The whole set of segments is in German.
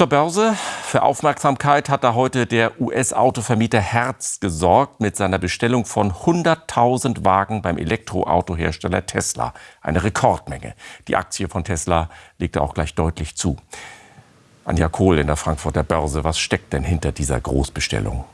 Zur Börse. Für Aufmerksamkeit hat da heute der US-Autovermieter Hertz gesorgt mit seiner Bestellung von 100.000 Wagen beim Elektroautohersteller Tesla. Eine Rekordmenge. Die Aktie von Tesla legte auch gleich deutlich zu. Anja Kohl in der Frankfurter Börse. Was steckt denn hinter dieser Großbestellung?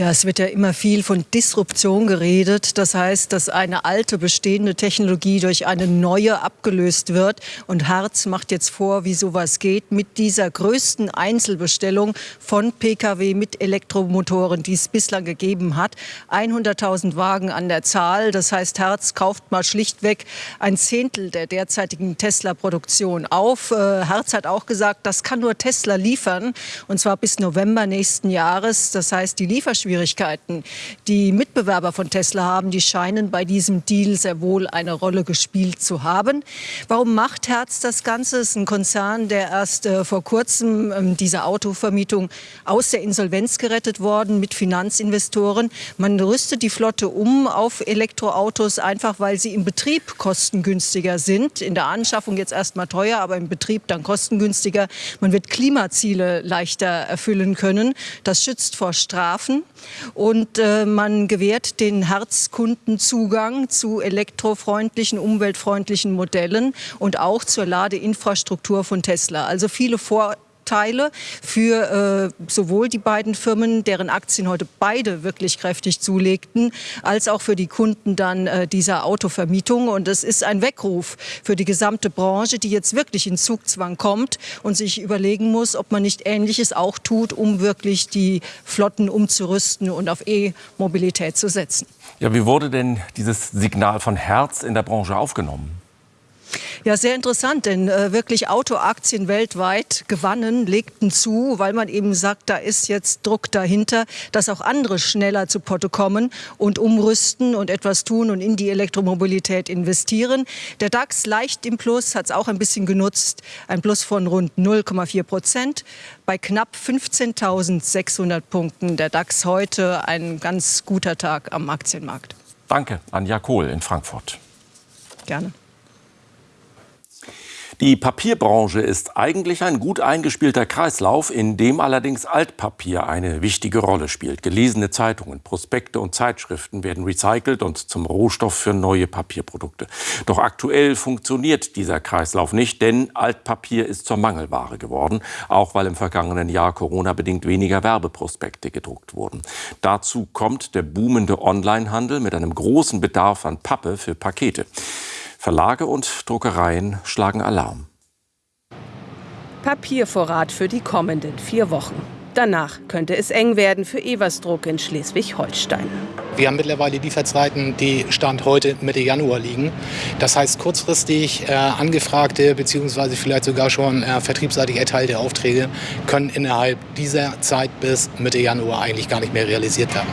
Ja, es wird ja immer viel von Disruption geredet. Das heißt, dass eine alte bestehende Technologie durch eine neue abgelöst wird. Und Herz macht jetzt vor, wie sowas geht mit dieser größten Einzelbestellung von Pkw mit Elektromotoren, die es bislang gegeben hat. 100.000 Wagen an der Zahl. Das heißt, Herz kauft mal schlichtweg ein Zehntel der derzeitigen Tesla-Produktion auf. Äh, Herz hat auch gesagt, das kann nur Tesla liefern. Und zwar bis November nächsten Jahres. Das heißt, die Lieferschwierigkeiten Schwierigkeiten, die Mitbewerber von Tesla haben, die scheinen bei diesem Deal sehr wohl eine Rolle gespielt zu haben. Warum macht Herz das Ganze? Es ist ein Konzern, der erst äh, vor kurzem ähm, diese Autovermietung aus der Insolvenz gerettet worden mit Finanzinvestoren. Man rüstet die Flotte um auf Elektroautos, einfach weil sie im Betrieb kostengünstiger sind. In der Anschaffung jetzt erstmal teuer, aber im Betrieb dann kostengünstiger. Man wird Klimaziele leichter erfüllen können. Das schützt vor Strafen. Und äh, man gewährt den Herzkunden Zugang zu elektrofreundlichen, umweltfreundlichen Modellen und auch zur Ladeinfrastruktur von Tesla. Also viele Vor Vorteile für äh, sowohl die beiden Firmen, deren Aktien heute beide wirklich kräftig zulegten, als auch für die Kunden dann äh, dieser Autovermietung. Und es ist ein Weckruf für die gesamte Branche, die jetzt wirklich in Zugzwang kommt und sich überlegen muss, ob man nicht Ähnliches auch tut, um wirklich die Flotten umzurüsten und auf E-Mobilität zu setzen. Ja, wie wurde denn dieses Signal von Herz in der Branche aufgenommen? Ja, sehr interessant, denn äh, wirklich Autoaktien weltweit gewannen, legten zu, weil man eben sagt, da ist jetzt Druck dahinter, dass auch andere schneller zu Potte kommen und umrüsten und etwas tun und in die Elektromobilität investieren. Der DAX leicht im Plus, hat es auch ein bisschen genutzt, ein Plus von rund 0,4 Prozent bei knapp 15.600 Punkten. Der DAX heute ein ganz guter Tag am Aktienmarkt. Danke, Anja Kohl in Frankfurt. Gerne. Die Papierbranche ist eigentlich ein gut eingespielter Kreislauf, in dem allerdings Altpapier eine wichtige Rolle spielt. Gelesene Zeitungen, Prospekte und Zeitschriften werden recycelt und zum Rohstoff für neue Papierprodukte. Doch aktuell funktioniert dieser Kreislauf nicht, denn Altpapier ist zur Mangelware geworden, auch weil im vergangenen Jahr Corona-bedingt weniger Werbeprospekte gedruckt wurden. Dazu kommt der boomende Onlinehandel mit einem großen Bedarf an Pappe für Pakete. Verlage und Druckereien schlagen Alarm. Papiervorrat für die kommenden vier Wochen. Danach könnte es eng werden für Eversdruck in Schleswig-Holstein. Wir haben mittlerweile Lieferzeiten, die Stand heute Mitte Januar liegen. Das heißt, kurzfristig äh, angefragte bzw. vielleicht sogar schon äh, vertriebsseitig erteilte Aufträge können innerhalb dieser Zeit bis Mitte Januar eigentlich gar nicht mehr realisiert werden.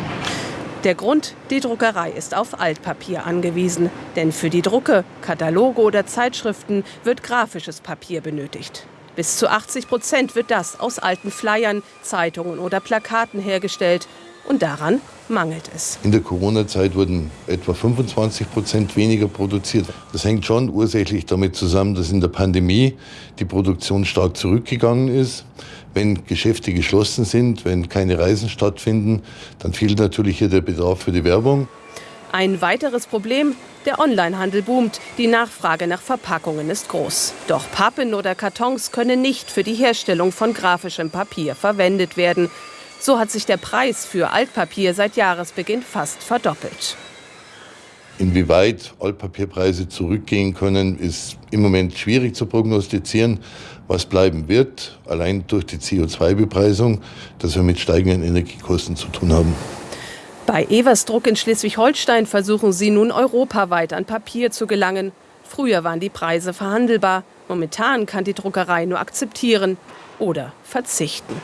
Der Grund, die Druckerei ist auf Altpapier angewiesen. Denn für die Drucke, Kataloge oder Zeitschriften wird grafisches Papier benötigt. Bis zu 80 Prozent wird das aus alten Flyern, Zeitungen oder Plakaten hergestellt. Und daran mangelt es. In der Corona-Zeit wurden etwa 25 Prozent weniger produziert. Das hängt schon ursächlich damit zusammen, dass in der Pandemie die Produktion stark zurückgegangen ist. Wenn Geschäfte geschlossen sind, wenn keine Reisen stattfinden, dann fehlt natürlich hier der Bedarf für die Werbung. Ein weiteres Problem, der Onlinehandel boomt. Die Nachfrage nach Verpackungen ist groß. Doch Pappen oder Kartons können nicht für die Herstellung von grafischem Papier verwendet werden. So hat sich der Preis für Altpapier seit Jahresbeginn fast verdoppelt. Inwieweit Altpapierpreise zurückgehen können, ist im Moment schwierig zu prognostizieren. Was bleiben wird, allein durch die CO2-Bepreisung, dass wir mit steigenden Energiekosten zu tun haben. Bei Eversdruck in Schleswig-Holstein versuchen sie nun europaweit an Papier zu gelangen. Früher waren die Preise verhandelbar. Momentan kann die Druckerei nur akzeptieren oder verzichten.